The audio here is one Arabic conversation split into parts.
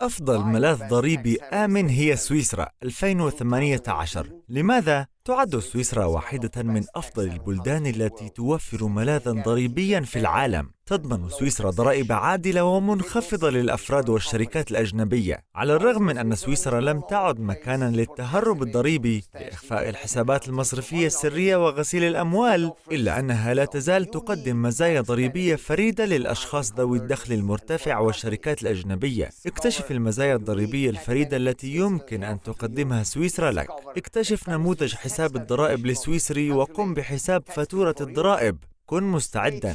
أفضل ملاذ ضريبي آمن هي سويسرا 2018 لماذا؟ تعد سويسرا واحدة من أفضل البلدان التي توفر ملاذا ضريبيا في العالم؟ تضمن سويسرا ضرائب عادلة ومنخفضة للأفراد والشركات الأجنبية على الرغم من أن سويسرا لم تعد مكانا للتهرب الضريبي لإخفاء الحسابات المصرفية السرية وغسيل الأموال إلا أنها لا تزال تقدم مزايا ضريبية فريدة للأشخاص ذوي الدخل المرتفع والشركات الأجنبية. اكتشف المزايا الضريبية الفريدة التي يمكن أن تقدمها سويسرا لك. اكتشف نموذج حساب الضرائب السويسري وقم بحساب فاتورة الضرائب. كن مستعدا.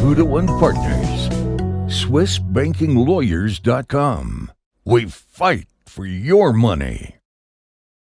Caputo and Partners. SwissBankingLawyers.com. We fight for your money.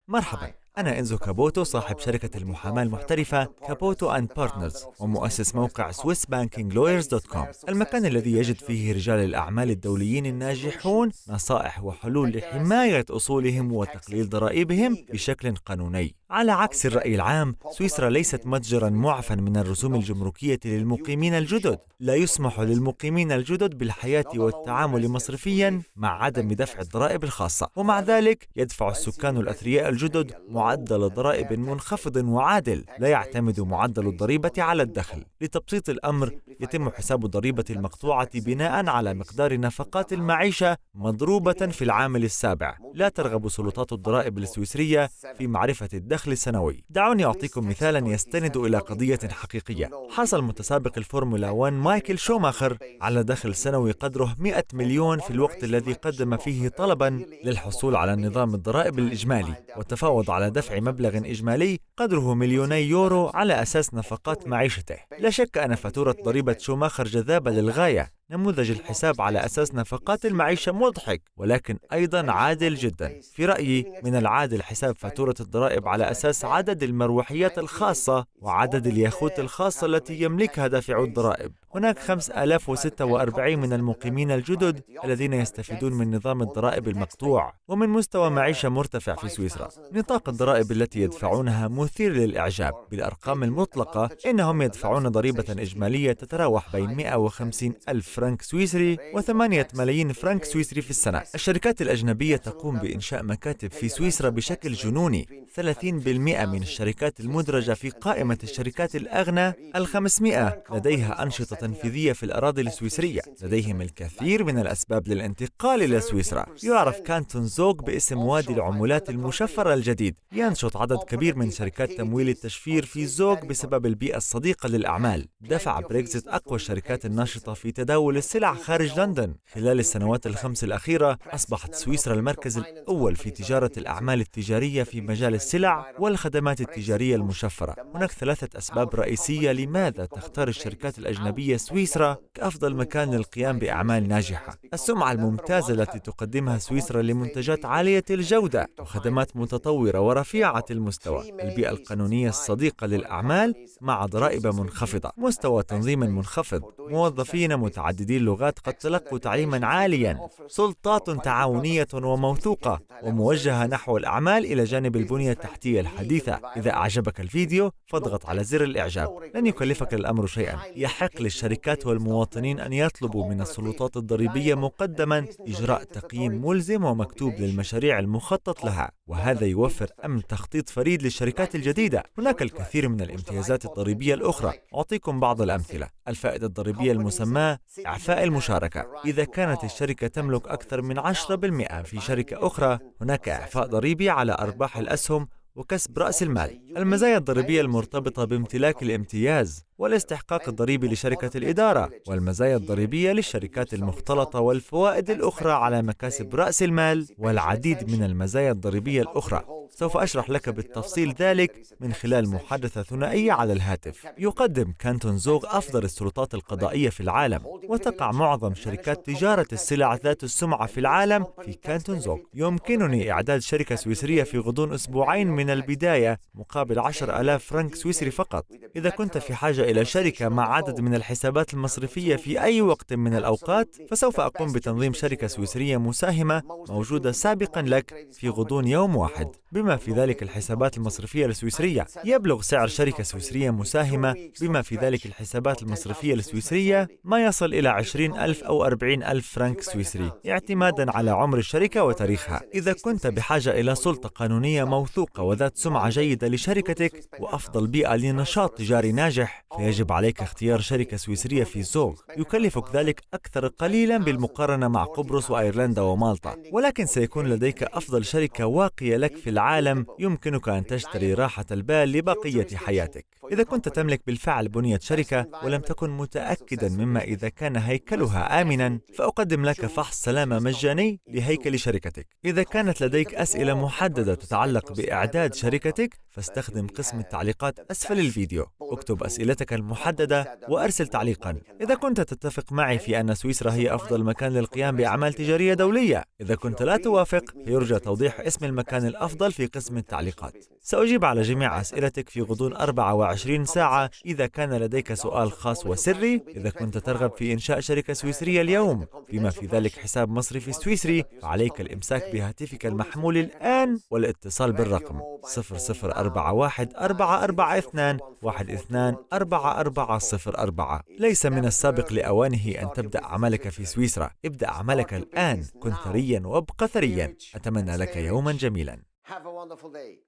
مرحبا أنا إنزو كابوتو صاحب شركة المحاماة المحترفة Caputo and Partners ومؤسس موقع SwissBankingLawyers.com المكان الذي يجد فيه رجال الأعمال الدوليين الناجحون نصائح وحلول لحماية أصولهم وتقليل ضرائبهم بشكل قانوني على عكس الرأي العام سويسرا ليست متجرا معفى من الرسوم الجمركية للمقيمين الجدد. لا يسمح للمقيمين الجدد بالحياة والتعامل مصرفيا مع عدم دفع الضرائب الخاصة. ومع ذلك يدفع السكان الأثرياء الجدد معدل ضرائب منخفض وعادل. لا يعتمد معدل الضريبة على الدخل. لتبسيط الأمر يتم حساب الضريبة المقطوعة بناء على مقدار نفقات المعيشة مضروبة في العامل السابع. لا ترغب سلطات الضرائب السويسرية في معرفة الدخل السنوي دعوني أعطيكم مثالا يستند إلى قضية حقيقية. حصل متسابق الفورمولا 1 مايكل شوماخر على دخل سنوي قدره 100 مليون في الوقت الذي قدم فيه طلبا للحصول على نظام الضرائب الإجمالي وتفاوض على دفع مبلغ إجمالي قدره مليوني يورو على أساس نفقات معيشته. لا شك أن فاتورة ضريبة شوماخر جذابة للغاية. نموذج الحساب على أساس نفقات المعيشة مضحك ولكن أيضا عادل جدا. في رأيي من العادل حساب فاتورة الضرائب على أساس عدد المروحيات الخاصة وعدد الياخوت الخاصة التي يملكها دافعو الضرائب هناك 5046 من المقيمين الجدد الذين يستفيدون من نظام الضرائب المقطوع ومن مستوى معيشة مرتفع في سويسرا. نطاق الضرائب التي يدفعونها مثير للإعجاب. بالأرقام المطلقة إنهم يدفعون ضريبة إجمالية تتراوح بين 150 ألف فرنك سويسري و8 ملايين فرنك سويسري في السنة. الشركات الأجنبية تقوم بإنشاء مكاتب في سويسرا بشكل جنوني. 30% من الشركات المدرجة في قائمة الشركات الأغنى الخمسمائة. لديها أنشطة تنفيذية في الأراضي السويسرية. لديهم الكثير من الأسباب للانتقال إلى سويسرا. يعرف كانتون زوغ باسم وادي العملات المشفرة الجديد. ينشط عدد كبير من شركات تمويل التشفير في زوغ بسبب البيئة الصديقة للأعمال. دفع بريكزيت أقوى الشركات الناشطة في تداول السلع خارج لندن. خلال السنوات الخمس الأخيرة أصبحت سويسرا المركز الأول في تجارة الأعمال التجارية في مجال السلع والخدمات التجارية المشفرة. هناك ثلاثة أسباب رئيسية لماذا تختار الشركات الأجنبية سويسرا كأفضل مكان للقيام بأعمال ناجحة. السمعة الممتازة التي تقدمها سويسرا لمنتجات عالية الجودة وخدمات متطورة ورفيعة المستوى. البيئة القانونية الصديقة للأعمال مع ضرائب منخفضة. مستوى تنظيم منخفض. موظفين متعددي اللغات قد تلقوا تعليما عاليا. سلطات تعاونية وموثوقة وموجهة نحو الأعمال إلى جانب البنية التحتية الحديثة. إذا أعجبك الفيديو فاضغط على زر الإعجاب. لن يكلفك الأمر شيئا. يحق للشركات والمواطنين أن يطلبوا من السلطات الضريبية مقدما إجراء تقييم ملزم ومكتوب للمشاريع المخطط لها. وهذا يوفر أمن تخطيط فريد للشركات الجديدة. هناك الكثير من الامتيازات الضريبية الأخرى. أعطيكم بعض الأمثلة. الفائدة الضريبية المسماة إعفاء المشاركة. إذا كانت الشركة تملك أكثر من 10% في شركة أخرى هناك إعفاء ضريبي على أرباح الأسهم وكسب رأس المال. المزايا الضريبية المرتبطة بامتلاك الامتياز والاستحقاق الضريبي لشركة الإدارة والمزايا الضريبية للشركات المختلطة والفوائد الأخرى على مكاسب رأس المال والعديد من المزايا الضريبية الأخرى. سوف أشرح لك بالتفصيل ذلك من خلال محادثة ثنائية على الهاتف. يقدم كانتون زوغ أفضل السلطات القضائية في العالم وتقع معظم شركات تجارة السلع ذات السمعة في العالم في كانتون زوغ. يمكنني إعداد شركة سويسرية في غضون أسبوعين من البداية مقابل 10,000 فرنك سويسري فقط. إذا كنت في حاجة إلى شركة مع عدد من الحسابات المصرفية في أي وقت من الأوقات فسوف أقوم بتنظيم شركة سويسرية مساهمة موجودة سابقا لك في غضون يوم واحد. بما بما في ذلك الحسابات المصرفية السويسرية. يبلغ سعر شركة سويسرية مساهمة بما في ذلك الحسابات المصرفية السويسرية ما يصل إلى 20 ألف أو 40 ألف فرنك سويسري اعتمادا على عمر الشركة وتاريخها. إذا كنت بحاجة إلى سلطة قانونية موثوقة وذات سمعة جيدة لشركتك وأفضل بيئة لنشاط تجاري ناجح فيجب عليك اختيار شركة سويسرية في زوغ يكلفك ذلك أكثر قليلا بالمقارنة مع قبرص وأيرلندا ومالطا. ولكن سيكون لديك أفضل شركة واقية لك في العالم. يمكنك أن تشتري راحة البال لبقية حياتك. إذا كنت تملك بالفعل بنية شركة ولم تكن متأكدا مما إذا كان هيكلها آمنا فأقدم لك فحص سلامة مجاني لهيكل شركتك. إذا كانت لديك أسئلة محددة تتعلق بإعداد شركتك فاستخدم قسم التعليقات أسفل الفيديو. اكتب أسئلتك المحددة وأرسل تعليقا. إذا كنت تتفق معي في أن سويسرا هي أفضل مكان للقيام بأعمال تجارية دولية إذا كنت لا توافق يرجى توضيح اسم المكان الأفضل في قسم التعليقات. سأجيب على جميع أسئلتك في غضون 24 ساعة. إذا كان لديك سؤال خاص وسري إذا كنت ترغب في إنشاء شركة سويسرية اليوم بما في ذلك حساب مصرفي سويسري فعليك الإمساك بهاتفك المحمول الآن والاتصال بالرقم 0041 442 12 4404 ليس من السابق لأوانه أن تبدأ عملك في سويسرا. ابدأ عملك الآن كن ثريا وابق ثريا. أتمنى لك يوما جميلا. Have a wonderful day.